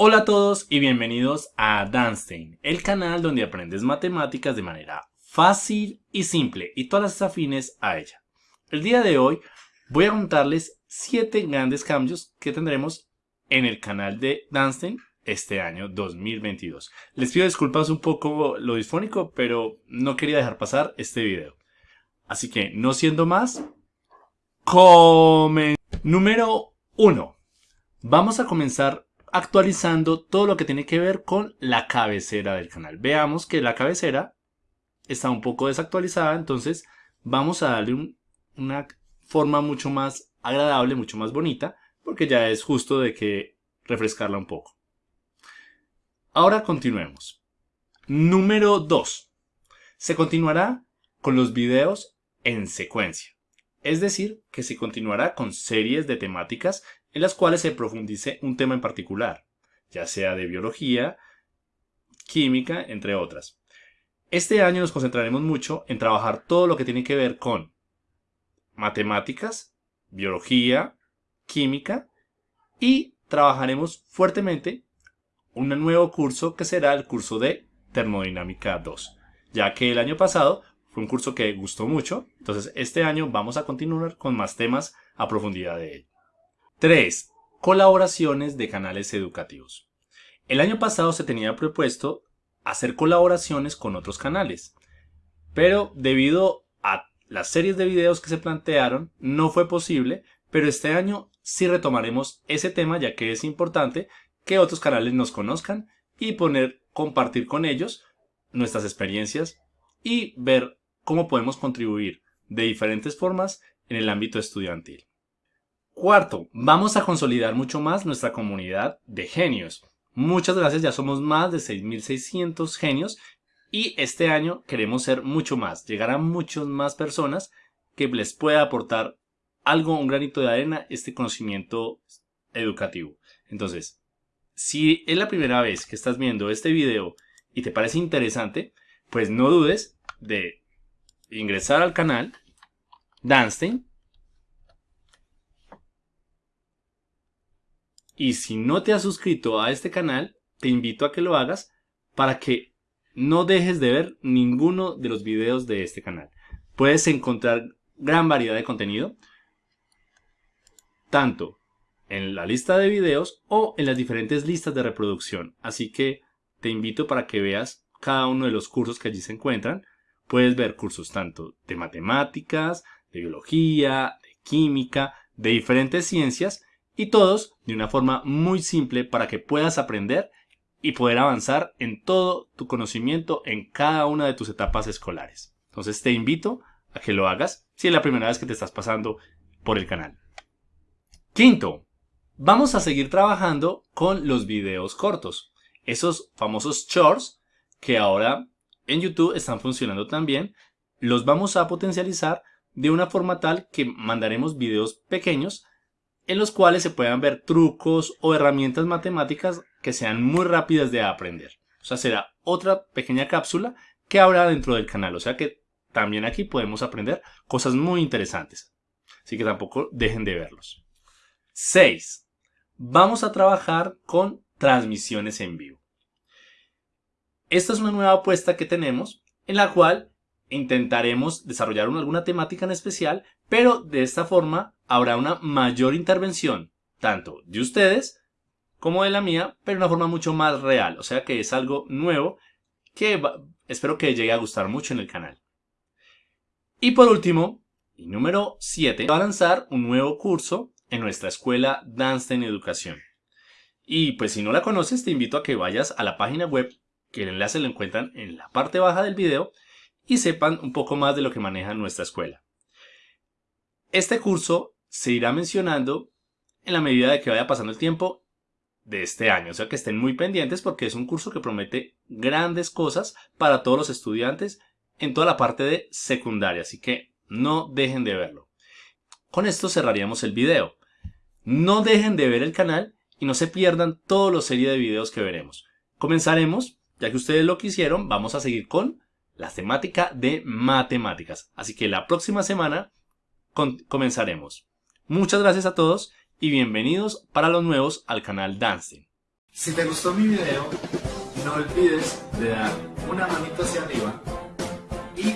Hola a todos y bienvenidos a Danstein, el canal donde aprendes matemáticas de manera fácil y simple y todas las afines a ella. El día de hoy voy a contarles 7 grandes cambios que tendremos en el canal de Danstein este año 2022. Les pido disculpas un poco lo disfónico, pero no quería dejar pasar este video. Así que, no siendo más, comen. Número 1. Vamos a comenzar actualizando todo lo que tiene que ver con la cabecera del canal. Veamos que la cabecera está un poco desactualizada, entonces vamos a darle una forma mucho más agradable, mucho más bonita, porque ya es justo de que refrescarla un poco. Ahora continuemos. Número 2. Se continuará con los videos en secuencia. Es decir, que se continuará con series de temáticas en las cuales se profundice un tema en particular, ya sea de biología, química, entre otras. Este año nos concentraremos mucho en trabajar todo lo que tiene que ver con matemáticas, biología, química y trabajaremos fuertemente un nuevo curso que será el curso de termodinámica 2, ya que el año pasado fue un curso que gustó mucho, entonces este año vamos a continuar con más temas a profundidad de él. 3. Colaboraciones de canales educativos. El año pasado se tenía propuesto hacer colaboraciones con otros canales, pero debido a las series de videos que se plantearon no fue posible, pero este año sí retomaremos ese tema ya que es importante que otros canales nos conozcan y poner, compartir con ellos nuestras experiencias y ver cómo podemos contribuir de diferentes formas en el ámbito estudiantil. Cuarto, vamos a consolidar mucho más nuestra comunidad de genios. Muchas gracias, ya somos más de 6.600 genios y este año queremos ser mucho más, llegar a muchas más personas que les pueda aportar algo, un granito de arena, este conocimiento educativo. Entonces, si es la primera vez que estás viendo este video y te parece interesante, pues no dudes de ingresar al canal Danstein Y si no te has suscrito a este canal, te invito a que lo hagas para que no dejes de ver ninguno de los videos de este canal. Puedes encontrar gran variedad de contenido, tanto en la lista de videos o en las diferentes listas de reproducción. Así que te invito para que veas cada uno de los cursos que allí se encuentran. Puedes ver cursos tanto de matemáticas, de biología, de química, de diferentes ciencias y todos de una forma muy simple para que puedas aprender y poder avanzar en todo tu conocimiento en cada una de tus etapas escolares. Entonces te invito a que lo hagas si es la primera vez que te estás pasando por el canal. Quinto, vamos a seguir trabajando con los videos cortos. Esos famosos shorts que ahora en YouTube están funcionando también, los vamos a potencializar de una forma tal que mandaremos videos pequeños en los cuales se puedan ver trucos o herramientas matemáticas que sean muy rápidas de aprender. O sea, será otra pequeña cápsula que habrá dentro del canal. O sea que también aquí podemos aprender cosas muy interesantes. Así que tampoco dejen de verlos. 6. Vamos a trabajar con transmisiones en vivo. Esta es una nueva apuesta que tenemos en la cual intentaremos desarrollar alguna temática en especial, pero de esta forma habrá una mayor intervención, tanto de ustedes como de la mía, pero de una forma mucho más real. O sea que es algo nuevo que espero que llegue a gustar mucho en el canal. Y por último, y número 7, va a lanzar un nuevo curso en nuestra escuela Dance en Educación. Y pues si no la conoces, te invito a que vayas a la página web, que el enlace lo encuentran en la parte baja del video, y sepan un poco más de lo que maneja nuestra escuela. Este curso se irá mencionando en la medida de que vaya pasando el tiempo de este año, o sea que estén muy pendientes porque es un curso que promete grandes cosas para todos los estudiantes en toda la parte de secundaria, así que no dejen de verlo. Con esto cerraríamos el video. No dejen de ver el canal y no se pierdan toda la serie de videos que veremos. Comenzaremos, ya que ustedes lo quisieron, vamos a seguir con la temática de matemáticas. Así que la próxima semana comenzaremos. Muchas gracias a todos y bienvenidos para los nuevos al canal Dancing. Si te gustó mi video, no olvides de dar una manito hacia arriba y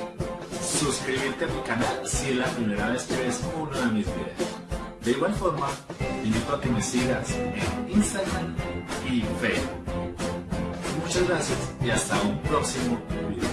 suscribirte a mi canal si es la primera vez que ves uno de mis videos. De igual forma, invito a que me sigas en Instagram y Facebook. Muchas gracias y hasta un próximo video.